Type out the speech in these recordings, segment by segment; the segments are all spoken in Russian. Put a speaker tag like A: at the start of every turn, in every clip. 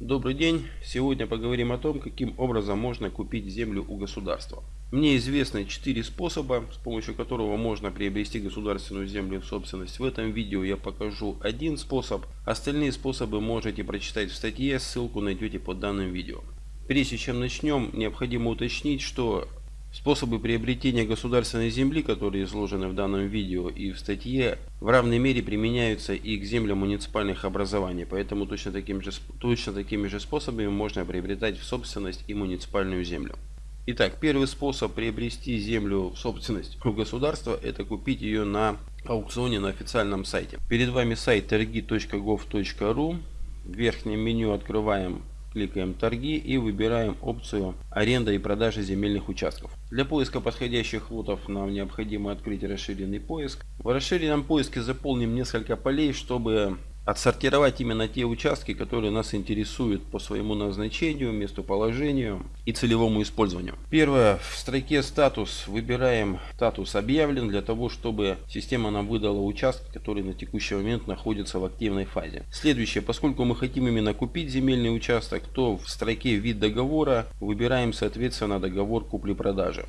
A: Добрый день! Сегодня поговорим о том, каким образом можно купить землю у государства. Мне известны четыре способа, с помощью которого можно приобрести государственную землю в собственность. В этом видео я покажу один способ. Остальные способы можете прочитать в статье, ссылку найдете под данным видео. Прежде чем начнем, необходимо уточнить, что Способы приобретения государственной земли, которые изложены в данном видео и в статье, в равной мере применяются и к землям муниципальных образований, поэтому точно такими же, точно такими же способами можно приобретать в собственность и муниципальную землю. Итак, первый способ приобрести землю в собственность у государства – это купить ее на аукционе на официальном сайте. Перед вами сайт торги.gov.ru. В верхнем меню открываем кликаем торги и выбираем опцию аренда и продажа земельных участков. Для поиска подходящих лотов нам необходимо открыть расширенный поиск. В расширенном поиске заполним несколько полей, чтобы отсортировать именно те участки, которые нас интересуют по своему назначению, местоположению и целевому использованию. Первое, в строке статус выбираем статус объявлен для того, чтобы система нам выдала участки, которые на текущий момент находятся в активной фазе. Следующее, поскольку мы хотим именно купить земельный участок, то в строке вид договора выбираем соответственно договор купли-продажи.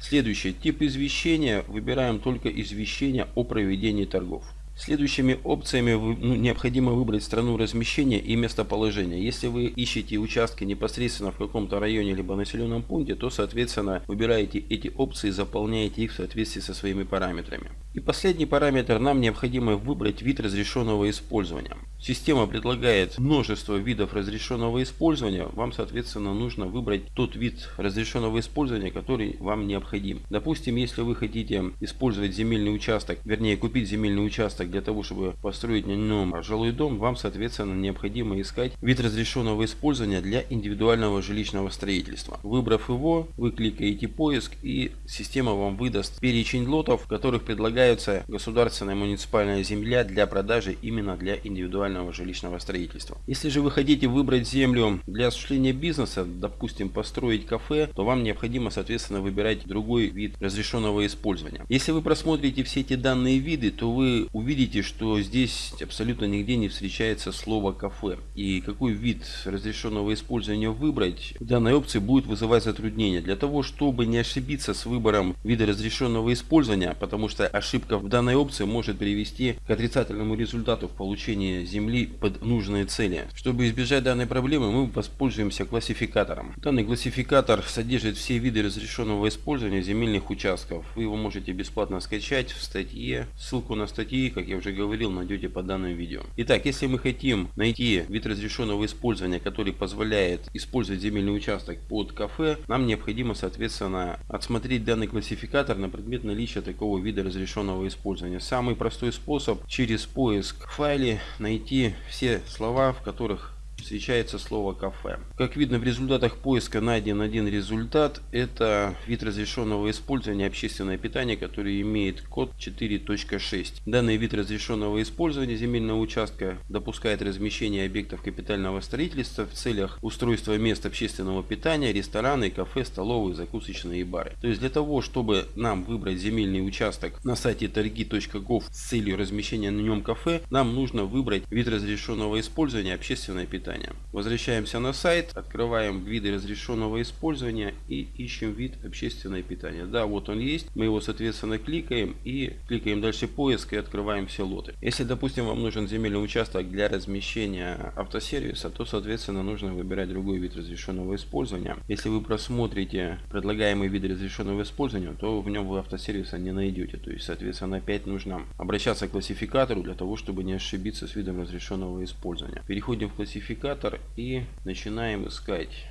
A: Следующее, тип извещения выбираем только извещение о проведении торгов. Следующими опциями ну, необходимо выбрать страну размещения и местоположение. Если вы ищете участки непосредственно в каком-то районе либо населенном пункте, то соответственно выбираете эти опции и заполняете их в соответствии со своими параметрами. И последний параметр нам необходимо выбрать вид разрешенного использования. Система предлагает множество видов разрешенного использования. Вам соответственно нужно выбрать тот вид разрешенного использования, который вам необходим. Допустим, если вы хотите использовать земельный участок, вернее купить земельный участок для того, чтобы построить на нем жилой дом, вам, соответственно, необходимо искать вид разрешенного использования для индивидуального жилищного строительства. Выбрав его, вы кликаете поиск и система вам выдаст перечень лотов, которых предлагается государственная муниципальная земля для продажи именно для индивидуального жилищного строительства. Если же вы хотите выбрать землю для осуществления бизнеса, допустим, построить кафе, то вам необходимо, соответственно, выбирать другой вид разрешенного использования. Если вы просмотрите все эти данные виды, то вы увидите, видите, что здесь абсолютно нигде не встречается слово кафе. И какой вид разрешенного использования выбрать, в данной опции будет вызывать затруднения. Для того, чтобы не ошибиться с выбором вида разрешенного использования, потому что ошибка в данной опции может привести к отрицательному результату в получении земли под нужные цели. Чтобы избежать данной проблемы, мы воспользуемся классификатором. Данный классификатор содержит все виды разрешенного использования земельных участков. Вы его можете бесплатно скачать в статье. Ссылку на статьи, как я уже говорил, найдете под данным видео. Итак, если мы хотим найти вид разрешенного использования, который позволяет использовать земельный участок под кафе, нам необходимо, соответственно, отсмотреть данный классификатор на предмет наличия такого вида разрешенного использования. Самый простой способ через поиск в файле найти все слова, в которых встречается слово кафе. Как видно в результатах поиска найден один результат. Это вид разрешенного использования общественное питание, который имеет код 4.6. Данный вид разрешенного использования земельного участка допускает размещение объектов капитального строительства в целях устройства мест общественного питания, рестораны, кафе, столовые, закусочные и бары. То есть для того, чтобы нам выбрать земельный участок на сайте торги.gov с целью размещения на нем кафе, нам нужно выбрать вид разрешенного использования общественное питание питания. Возвращаемся на сайт, открываем виды разрешенного использования и ищем вид общественное питание. Да, вот он есть. Мы его, соответственно, кликаем и кликаем дальше поиск и открываем все лоты. Если, допустим, вам нужен земельный участок для размещения автосервиса, то, соответственно, нужно выбирать другой вид разрешенного использования. Если вы просмотрите предлагаемый вид разрешенного использования, то в нем вы автосервиса не найдете. То есть, соответственно, опять нужно обращаться к классификатору для того, чтобы не ошибиться с видом разрешенного использования. Переходим в классификатор идентификатор и начинаем искать.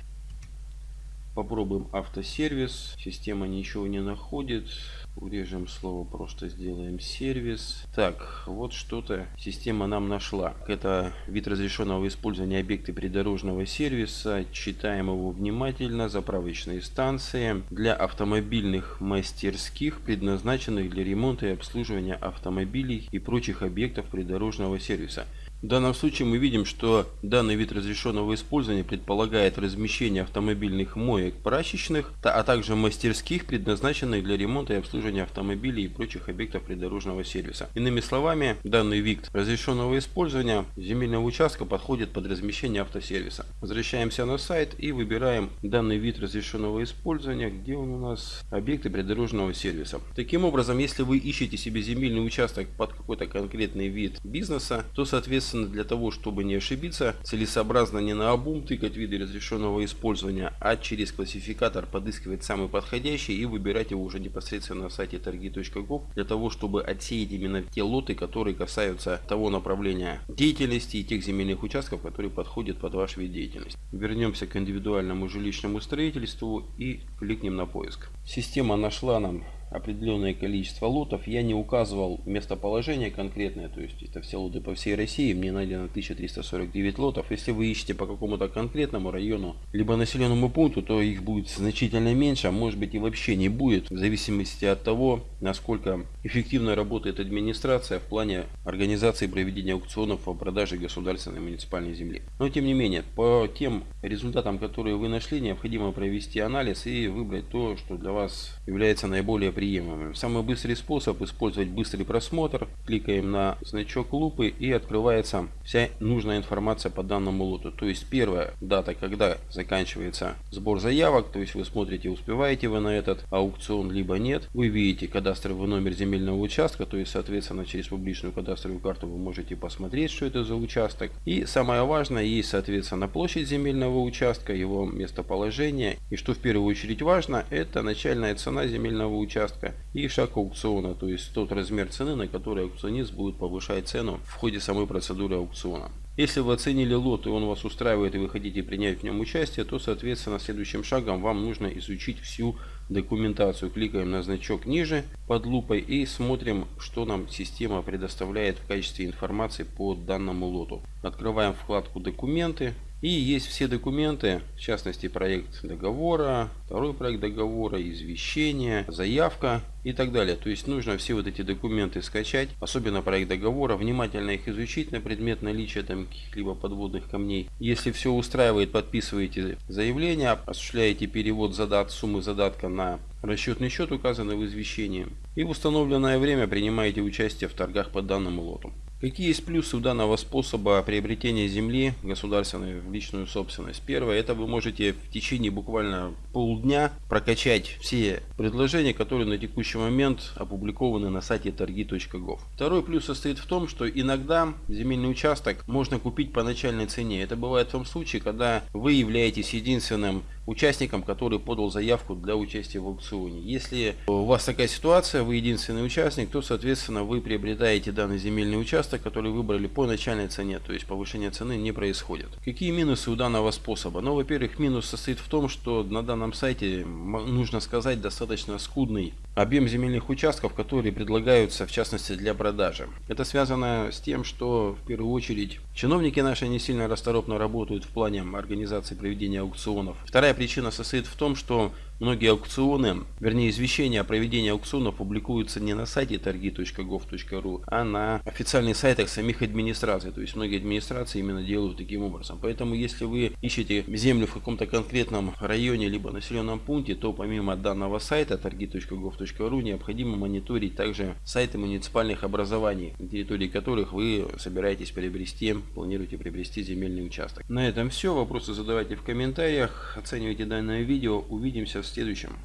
A: Попробуем автосервис. Система ничего не находит. Урежем слово, просто сделаем сервис. Так, вот что-то система нам нашла. Это вид разрешенного использования объекта придорожного сервиса. Читаем его внимательно. Заправочные станции для автомобильных мастерских, предназначенных для ремонта и обслуживания автомобилей и прочих объектов придорожного сервиса. В данном случае мы видим, что данный вид разрешенного использования предполагает размещение автомобильных моек прачечных, а также мастерских, предназначенных для ремонта и обслуживания автомобилей и прочих объектов придорожного сервиса. Иными словами, данный вид разрешенного использования земельного участка подходит под размещение автосервиса. Возвращаемся на сайт и выбираем данный вид разрешенного использования, где он у нас объекты придорожного сервиса. Таким образом, если вы ищете себе земельный участок под какой-то конкретный вид бизнеса, то соответственно для того, чтобы не ошибиться, целесообразно не на обум тыкать виды разрешенного использования, а через классификатор подыскивать самый подходящий и выбирать его уже непосредственно сайте торги.gov для того, чтобы отсеять именно те лоты, которые касаются того направления деятельности и тех земельных участков, которые подходят под ваш вид деятельности. Вернемся к индивидуальному жилищному строительству и кликнем на поиск. Система нашла нам определенное количество лотов. Я не указывал местоположение конкретное, то есть это все лоты по всей России. Мне найдено 1349 лотов. Если вы ищете по какому-то конкретному району, либо населенному пункту, то их будет значительно меньше, а может быть и вообще не будет, в зависимости от того, насколько эффективно работает администрация в плане организации проведения аукционов по продаже государственной муниципальной земли. Но тем не менее, по тем результатам, которые вы нашли, необходимо провести анализ и выбрать то, что для вас является наиболее приемлемым. Самый быстрый способ использовать быстрый просмотр. Кликаем на значок лупы и открывается вся нужная информация по данному лоту. То есть первая дата, когда заканчивается сбор заявок, то есть вы смотрите, успеваете вы на этот аукцион, либо нет. Вы видите кадастровый номер земельного участка, то есть соответственно через публичную кадастровую карту вы можете посмотреть, что это за участок. И самое важное, есть соответственно площадь земельного участка, его местоположение. И что в первую очередь важно, это начальная цена земельного участка участка и шаг аукциона, то есть тот размер цены, на который аукционист будет повышать цену в ходе самой процедуры аукциона. Если вы оценили лот и он вас устраивает и вы хотите принять в нем участие, то соответственно следующим шагом вам нужно изучить всю документацию. Кликаем на значок ниже под лупой и смотрим, что нам система предоставляет в качестве информации по данному лоту. Открываем вкладку документы. И есть все документы, в частности проект договора, второй проект договора, извещение, заявка и так далее. То есть нужно все вот эти документы скачать, особенно проект договора, внимательно их изучить на предмет наличия там каких-либо подводных камней. Если все устраивает, подписываете заявление, осуществляете перевод задат, суммы задатка на расчетный счет, указанный в извещении. И в установленное время принимаете участие в торгах по данному лоту. Какие есть плюсы у данного способа приобретения земли государственной в личную собственность? Первое, это вы можете в течение буквально полдня прокачать все предложения, которые на текущий момент опубликованы на сайте торги.gov. Второй плюс состоит в том, что иногда земельный участок можно купить по начальной цене. Это бывает в том случае, когда вы являетесь единственным участником, который подал заявку для участия в аукционе. Если у вас такая ситуация, вы единственный участник, то, соответственно, вы приобретаете данный земельный участок, который выбрали по начальной цене, то есть повышение цены не происходит. Какие минусы у данного способа? Ну, во-первых, минус состоит в том, что на данном сайте, нужно сказать, достаточно скудный объем земельных участков, которые предлагаются, в частности, для продажи. Это связано с тем, что, в первую очередь, чиновники наши не сильно расторопно работают в плане организации проведения аукционов. Вторая причина состоит в том, что Многие аукционы, вернее извещения о проведении аукционов публикуются не на сайте торги.gov.ru, а на официальных сайтах самих администраций. То есть многие администрации именно делают таким образом. Поэтому если вы ищете землю в каком-то конкретном районе либо населенном пункте, то помимо данного сайта торги.gov.ru необходимо мониторить также сайты муниципальных образований, на территории которых вы собираетесь приобрести, планируете приобрести земельный участок. На этом все. Вопросы задавайте в комментариях. Оценивайте данное видео. Увидимся в следующем.